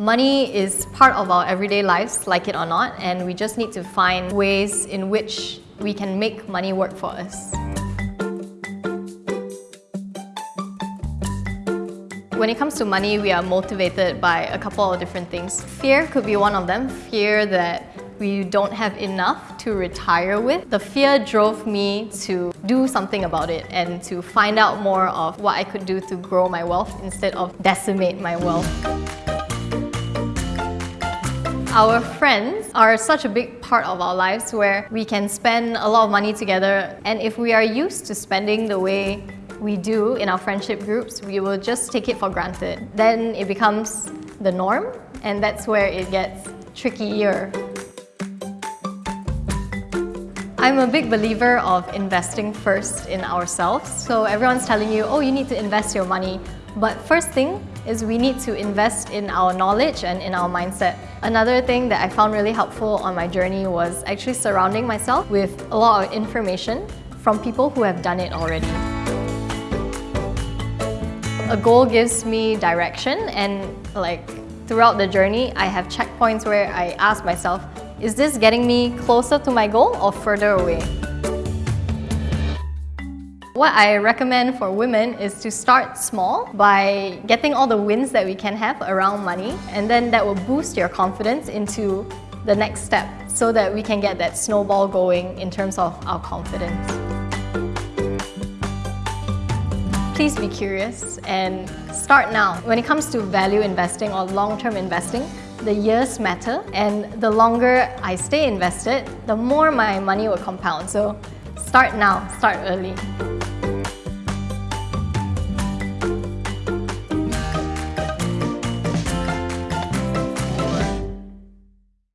Money is part of our everyday lives, like it or not, and we just need to find ways in which we can make money work for us. When it comes to money, we are motivated by a couple of different things. Fear could be one of them. Fear that we don't have enough to retire with. The fear drove me to do something about it and to find out more of what I could do to grow my wealth instead of decimate my wealth. Our friends are such a big part of our lives where we can spend a lot of money together and if we are used to spending the way we do in our friendship groups, we will just take it for granted. Then it becomes the norm and that's where it gets trickier. I'm a big believer of investing first in ourselves. So everyone's telling you, oh, you need to invest your money. But first thing is we need to invest in our knowledge and in our mindset. Another thing that I found really helpful on my journey was actually surrounding myself with a lot of information from people who have done it already. A goal gives me direction and like throughout the journey, I have checkpoints where I ask myself, is this getting me closer to my goal or further away? What I recommend for women is to start small by getting all the wins that we can have around money and then that will boost your confidence into the next step so that we can get that snowball going in terms of our confidence. Please be curious and start now. When it comes to value investing or long-term investing, the years matter and the longer I stay invested, the more my money will compound. So start now, start early.